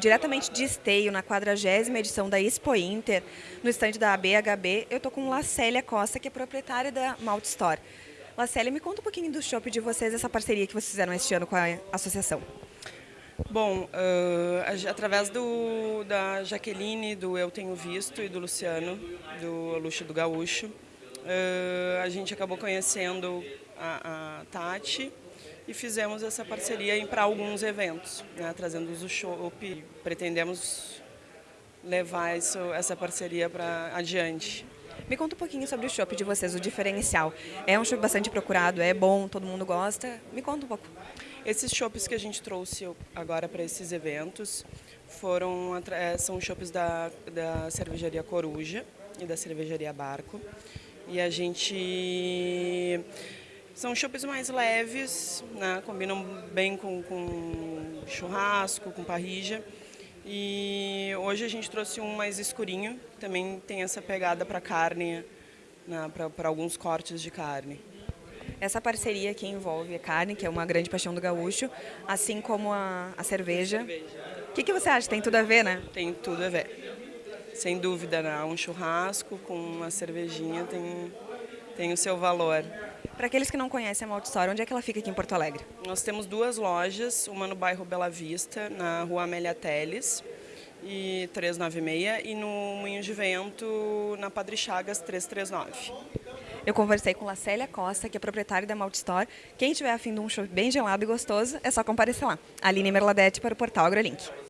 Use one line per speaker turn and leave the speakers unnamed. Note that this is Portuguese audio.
diretamente de Esteio, na 40 edição da Expo Inter, no estande da ABHB, eu estou com Lacélia Costa, que é proprietária da Malt Store. Lacélia, me conta um pouquinho do shopping de vocês, essa parceria que vocês fizeram este ano com a associação.
Bom, uh, através do, da Jaqueline, do Eu Tenho Visto e do Luciano, do Luxo do Gaúcho, a gente acabou conhecendo a, a Tati e fizemos essa parceria para alguns eventos, né, trazendo o show. Pretendemos levar isso, essa parceria para adiante.
Me conta um pouquinho sobre o shopping de vocês, o diferencial. É um shopping bastante procurado, é bom, todo mundo gosta. Me conta um pouco.
Esses shoppings que a gente trouxe agora para esses eventos foram é, são shoppings da, da cervejaria Coruja e da cervejaria Barco. E a gente são chopes mais leves, né? combinam bem com, com churrasco, com parrija. E hoje a gente trouxe um mais escurinho, também tem essa pegada para carne, né? para alguns cortes de carne.
Essa parceria que envolve a carne, que é uma grande paixão do gaúcho, assim como a, a cerveja. O que, que você acha? Tem tudo a ver, né?
Tem tudo a ver. Sem dúvida, né? um churrasco com uma cervejinha tem, tem o seu valor.
Para aqueles que não conhecem a Malt Store, onde é que ela fica aqui em Porto Alegre?
Nós temos duas lojas, uma no bairro Bela Vista, na rua Amélia Teles, e 396, e no Moinho de Vento, na Padre Chagas 339.
Eu conversei com Lacélia Costa, que é proprietária da Malt Store. Quem tiver afim de um show bem gelado e gostoso, é só comparecer lá. Aline Merladete para o portal AgroLink.